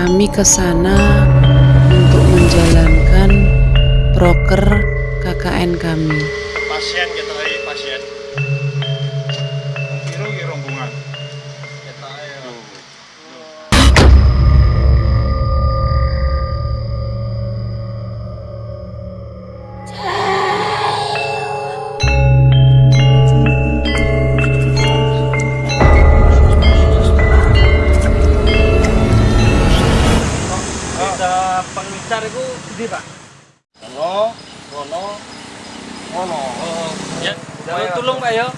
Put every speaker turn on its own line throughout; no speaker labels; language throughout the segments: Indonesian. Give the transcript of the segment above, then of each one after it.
Kami ke sana untuk menjalankan proker KKN kami.
pasien kita
Pengincar itu di pak.
Rono Rono Rono
Ya, jalur tulung pak ya.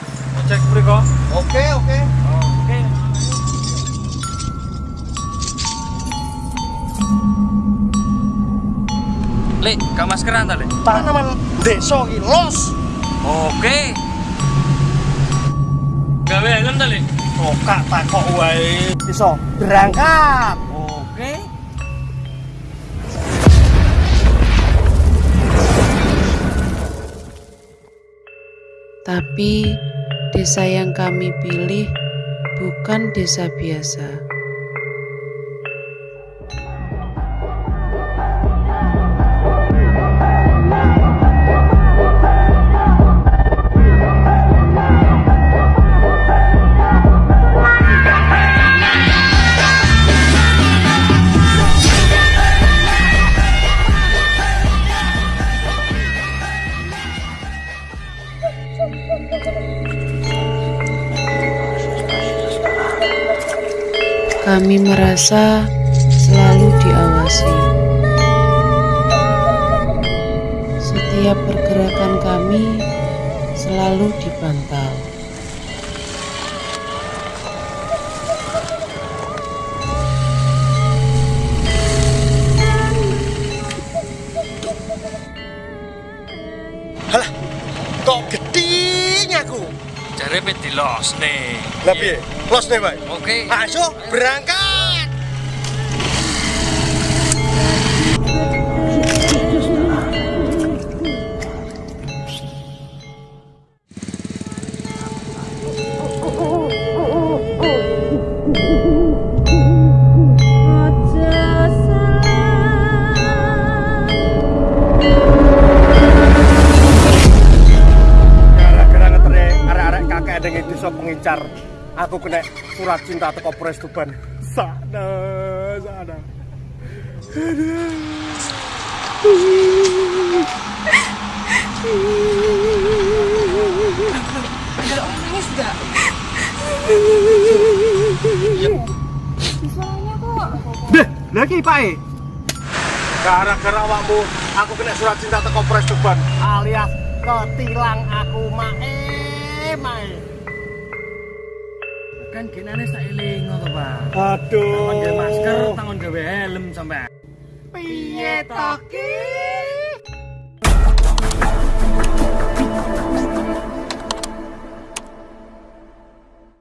Cek beriko.
oke oke
Oke. Lek, gak maskeran ta, Lek?
tanaman desa ki los
Oke. Gawe helm ta, Lek?
kok takok wae iso berangkat
Tapi desa yang kami pilih bukan desa biasa. Kami merasa selalu diawasi. Setiap pergerakan kami selalu dipantau.
halah kok gedenya aku
Jare pe dilos nih.
lah piye los nih bae
Oke.
ayo berangkat pengincar aku kena surat cinta teko Polres Tuban sana sana Deh, lagi Pak E. Gara-gara awakmu, aku kena surat cinta teko Polres Tuban alias ketilang aku mae mae.
Kan genane sak eling ngono, Pak.
Aduh.
Tangan masker, tangan gawe helm sampai.
piye to ki?